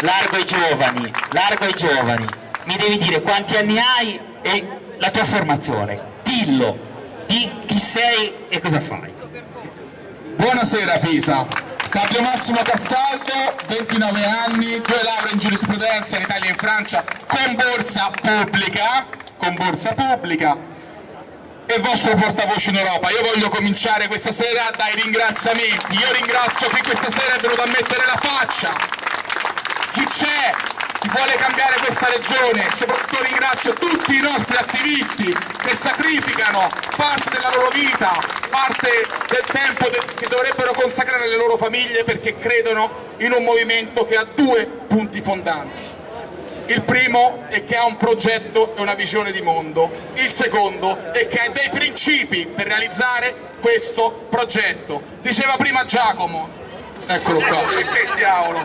largo ai giovani, largo ai giovani, mi devi dire quanti anni hai e la tua formazione, dillo, di chi sei e cosa fai. Buonasera Pisa, Fabio Massimo Castaldo, 29 anni, due lauree in giurisprudenza in Italia e in Francia con borsa pubblica, con borsa pubblica e vostro portavoce in Europa. Io voglio cominciare questa sera dai ringraziamenti. Io ringrazio chi questa sera è venuto a mettere la faccia. Chi c'è? Chi vuole cambiare questa regione? Soprattutto ringrazio tutti i nostri attivisti che sacrificano parte della loro vita, parte del tempo che dovrebbero consacrare alle loro famiglie perché credono in un movimento che ha due punti fondanti il primo è che ha un progetto e una visione di mondo, il secondo è che ha dei principi per realizzare questo progetto. Diceva prima Giacomo, eccolo qua, che diavolo,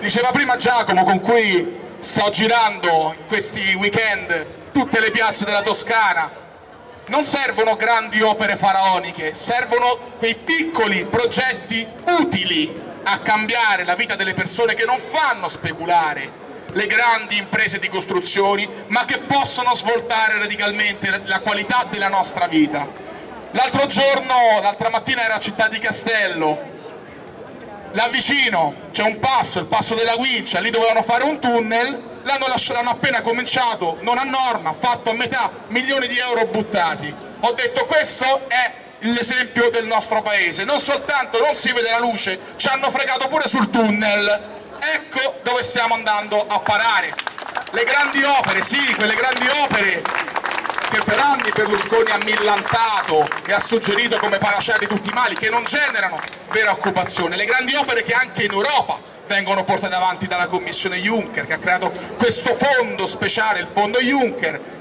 diceva prima Giacomo con cui sto girando in questi weekend tutte le piazze della Toscana, non servono grandi opere faraoniche, servono quei piccoli progetti utili a cambiare la vita delle persone che non fanno speculare, le grandi imprese di costruzioni, ma che possono svoltare radicalmente la qualità della nostra vita. L'altro giorno, l'altra mattina era a Città di Castello, là vicino c'è un passo, il passo della Guincia, lì dovevano fare un tunnel, l'hanno appena cominciato, non a norma, fatto a metà, milioni di euro buttati. Ho detto questo è l'esempio del nostro paese, non soltanto non si vede la luce, ci hanno fregato pure sul tunnel, ecco dove stiamo andando a parare. Le grandi opere, sì, quelle grandi opere che per anni Berlusconi ha millantato e ha suggerito come panacea di tutti i mali, che non generano vera occupazione, le grandi opere che anche in Europa vengono portate avanti dalla Commissione Juncker, che ha creato questo fondo speciale, il fondo Juncker.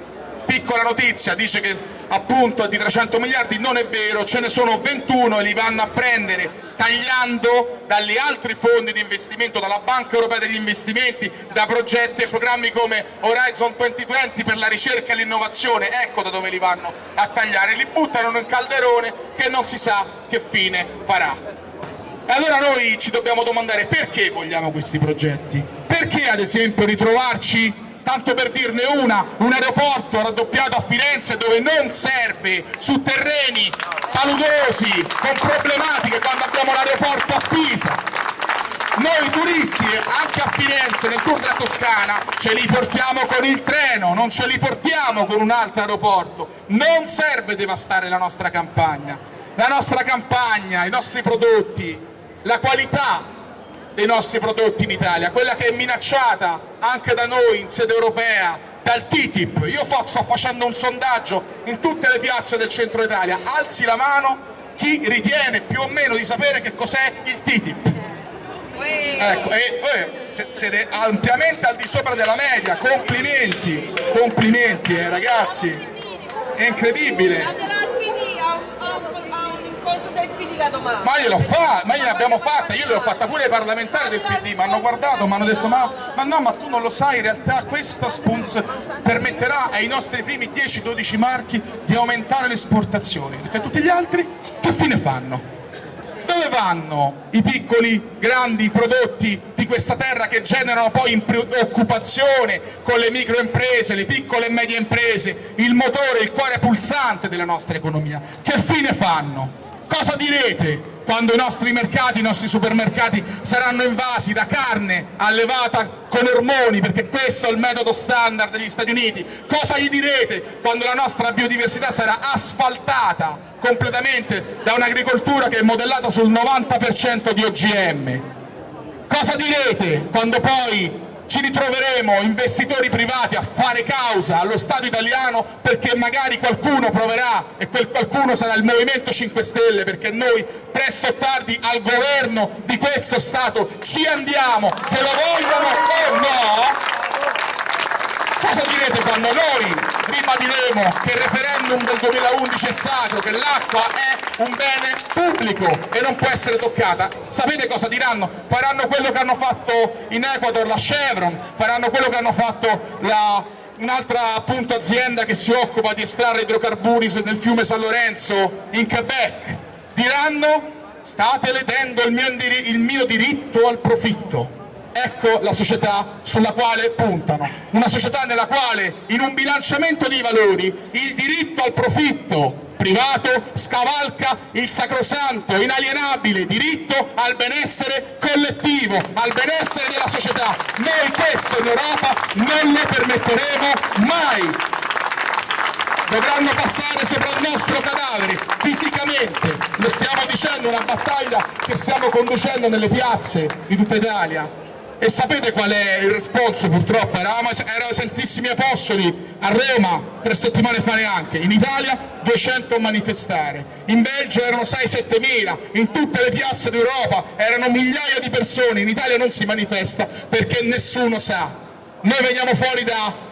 Piccola notizia, dice che appunto di 300 miliardi, non è vero, ce ne sono 21 e li vanno a prendere tagliando dagli altri fondi di investimento, dalla Banca Europea degli Investimenti, da progetti e programmi come Horizon 2020 per la ricerca e l'innovazione, ecco da dove li vanno a tagliare, li buttano in un calderone che non si sa che fine farà. E allora noi ci dobbiamo domandare perché vogliamo questi progetti? Perché ad esempio ritrovarci tanto per dirne una, un aeroporto raddoppiato a Firenze dove non serve, su terreni paludosi, con problematiche quando abbiamo l'aeroporto a Pisa. Noi turisti anche a Firenze, nel tour della Toscana, ce li portiamo con il treno, non ce li portiamo con un altro aeroporto. Non serve devastare la nostra campagna. La nostra campagna, i nostri prodotti, la qualità dei nostri prodotti in Italia, quella che è minacciata anche da noi in sede europea dal TTIP. Io sto facendo un sondaggio in tutte le piazze del centro Italia, alzi la mano chi ritiene più o meno di sapere che cos'è il TTIP. Ecco, e eh, siete ampiamente al di sopra della media, complimenti, complimenti eh, ragazzi, è incredibile del PD la domanda. Ma gliel'ho fatta, ma gliel'abbiamo fatta, io l'ho fatta pure ai parlamentari del PD, mi hanno guardato, mi hanno detto ma, ma, no, ma tu non lo sai, in realtà questa sponsor permetterà ai nostri primi 10-12 marchi di aumentare le esportazioni, perché tutti gli altri che fine fanno? Dove vanno i piccoli, grandi prodotti di questa terra che generano poi occupazione con le microimprese, le piccole e medie imprese, il motore, il cuore pulsante della nostra economia? Che fine fanno? Cosa direte quando i nostri mercati, i nostri supermercati saranno invasi da carne allevata con ormoni, perché questo è il metodo standard degli Stati Uniti? Cosa gli direte quando la nostra biodiversità sarà asfaltata completamente da un'agricoltura che è modellata sul 90% di OGM? Cosa direte quando poi ci ritroveremo investitori privati a fare causa allo Stato italiano perché magari qualcuno proverà e quel qualcuno sarà il Movimento 5 Stelle perché noi presto o tardi al governo di questo Stato ci andiamo, che lo vogliono o no, Cosa direte quando noi ribadiremo che il referendum del 2011 è sacro, che l'acqua è un bene pubblico e non può essere toccata? Sapete cosa diranno? Faranno quello che hanno fatto in Ecuador la Chevron, faranno quello che hanno fatto un'altra appunto azienda che si occupa di estrarre idrocarburi nel fiume San Lorenzo in Quebec. Diranno state ledendo il mio, il mio diritto al profitto ecco la società sulla quale puntano. Una società nella quale in un bilanciamento dei valori il diritto al profitto privato scavalca il sacrosanto, inalienabile diritto al benessere collettivo, al benessere della società. Noi questo in Europa non lo permetteremo mai. Dovranno passare sopra il nostro cadavere, fisicamente. Lo stiamo dicendo, una battaglia che stiamo conducendo nelle piazze di tutta Italia e sapete qual è il responso purtroppo? Eravamo, erano Santissimi Apostoli a Roma tre settimane fa neanche, in Italia 200 a manifestare, in Belgio erano 6-7 mila, in tutte le piazze d'Europa erano migliaia di persone, in Italia non si manifesta perché nessuno sa. Noi veniamo fuori da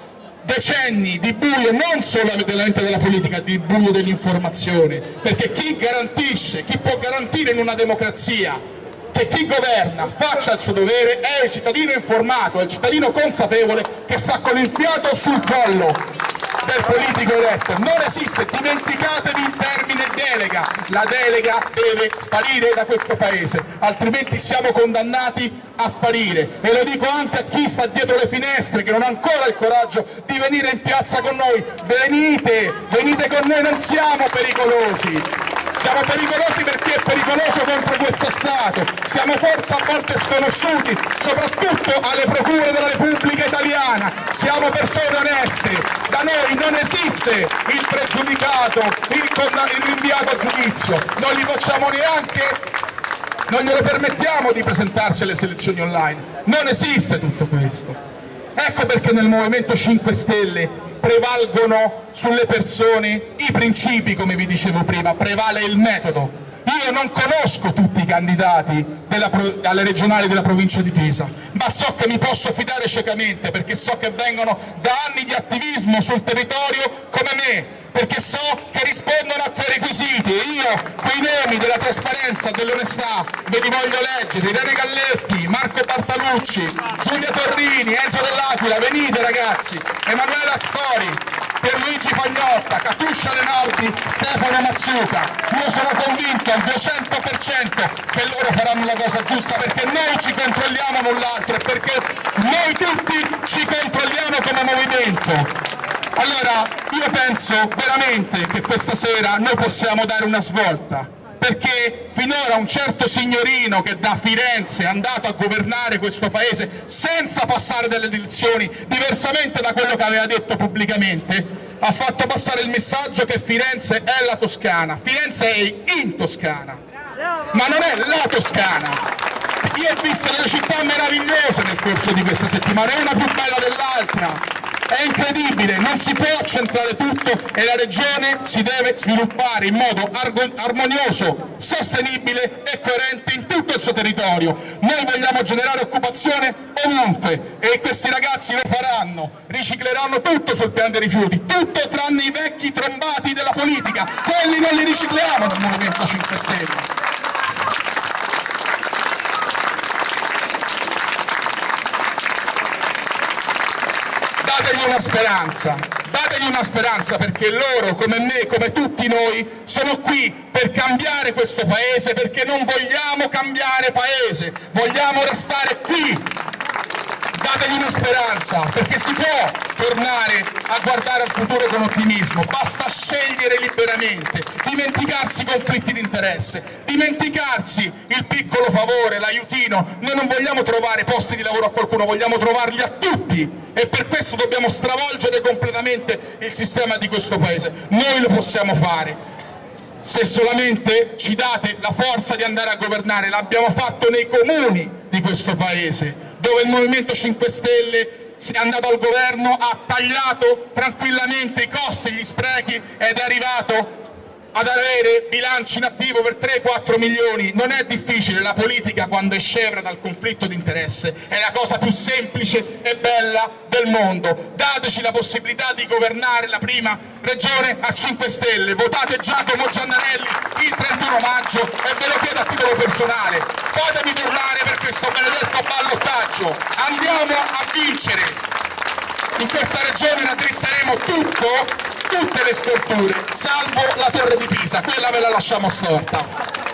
decenni di buio non solamente della politica, di buio dell'informazione, perché chi garantisce, chi può garantire in una democrazia che chi governa faccia il suo dovere è il cittadino informato, è il cittadino consapevole che sta con il fiato sul collo del politico eletto. Non esiste, dimenticatevi il termine delega. La delega deve sparire da questo paese, altrimenti siamo condannati a sparire. E lo dico anche a chi sta dietro le finestre, che non ha ancora il coraggio di venire in piazza con noi. Venite, venite con noi, non siamo pericolosi. Siamo pericolosi perché è pericoloso contro questo Stato, siamo forza a volte sconosciuti, soprattutto alle procure della Repubblica Italiana, siamo persone oneste, da noi non esiste il pregiudicato, il, il rinviato a giudizio, non li facciamo neanche non glielo permettiamo di presentarsi alle selezioni online. Non esiste tutto questo. Ecco perché nel Movimento 5 Stelle prevalgono sulle persone i principi, come vi dicevo prima, prevale il metodo. Io non conosco tutti i candidati della, alle regionali della provincia di Pisa, ma so che mi posso fidare ciecamente perché so che vengono da anni di attivismo sul territorio come me, perché so che rispondono a quei requisiti. E io quei nomi della trasparenza, dell'onestà ve li voglio leggere, Irene Galletti, Marco Bartalucci, Giulia Torrini, Enzo Dell'Aquila, venite ragazzi, Emanuela Stori, Pierluigi Pagnotta, Catuscia Lenardi, Stefano Mazzuca, io sono convinto al 200% che loro faranno la cosa giusta perché noi ci controlliamo null'altro e perché noi tutti ci controlliamo come movimento. Allora io penso veramente che questa sera noi possiamo dare una svolta, perché finora un certo signorino che da Firenze è andato a governare questo paese senza passare delle elezioni, diversamente da quello che aveva detto pubblicamente, ha fatto passare il messaggio che Firenze è la Toscana, Firenze è in Toscana, ma non è la Toscana. Io ho visto delle città meravigliose nel corso di questa settimana, una più bella dell'altra, è incredibile, non si può centrare tutto e la regione si deve sviluppare in modo armonioso, sostenibile e coerente in tutto il suo territorio. Noi vogliamo generare occupazione ovunque e questi ragazzi lo faranno, ricicleranno tutto sul piano dei rifiuti, tutto tranne i vecchi trombati della politica, quelli non li ricicliamo nel Movimento 5 Stelle. dategli una speranza, dategli una speranza perché loro, come me, come tutti noi, sono qui per cambiare questo paese, perché non vogliamo cambiare paese, vogliamo restare qui. Dategli una speranza, perché si può tornare a guardare al futuro con ottimismo, basta scegliere liberamente, dimenticarsi i conflitti di interesse, dimenticarsi il piccolo favore, l'aiutino, noi non vogliamo trovare posti di lavoro a qualcuno, vogliamo trovarli a tutti e per questo dobbiamo stravolgere completamente il sistema di questo Paese. Noi lo possiamo fare se solamente ci date la forza di andare a governare, l'abbiamo fatto nei comuni di questo Paese, dove il Movimento 5 Stelle è andato al governo, ha tagliato tranquillamente i costi, gli sprechi ed è arrivato ad avere bilanci in attivo per 3-4 milioni. Non è difficile, la politica quando è scevra dal conflitto di interesse è la cosa più semplice e bella del mondo. Dateci la possibilità di governare la prima regione a 5 Stelle, votate Giacomo Giannarelli il 31 maggio e ve lo chiedo a titolo personale, fatemi tornare per questo benedetto ballottaggio, andiamo a vincere, in questa regione raddrizzeremo tutto tutte le strutture, salvo la torre di Pisa, quella ve la lasciamo storta.